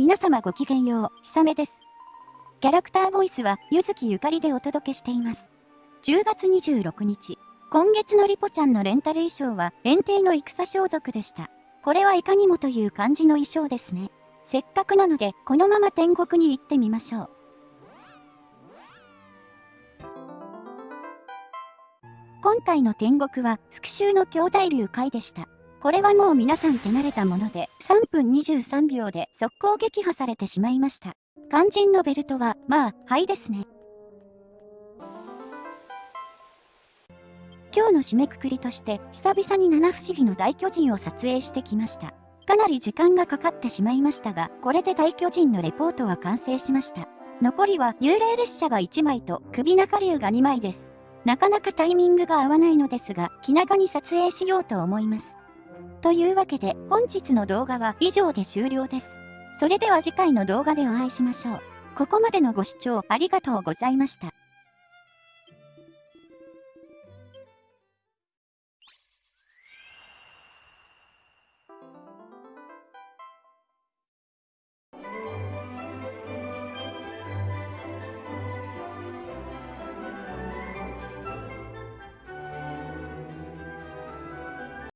皆様ごきげんよう、ひさめです。キャラクターボイスは、ゆずきゆかりでお届けしています。10月26日、今月のリポちゃんのレンタル衣装は、連帝の戦装束でした。これはいかにもという感じの衣装ですね。せっかくなので、このまま天国に行ってみましょう。今回の天国は復讐の兄弟流会でした。これはもう皆さん手慣れたもので、3分23秒で速攻撃破されてしまいました。肝心のベルトは、まあ、はいですね。今日の締めくくりとして、久々に七不思議の大巨人を撮影してきました。かなり時間がかかってしまいましたが、これで大巨人のレポートは完成しました。残りは幽霊列車が1枚と首中竜が2枚です。なかなかタイミングが合わないのですが、気長に撮影しようと思います。というわけで本日の動画は以上で終了です。それでは次回の動画でお会いしましょう。ここまでのご視聴ありがとうございました。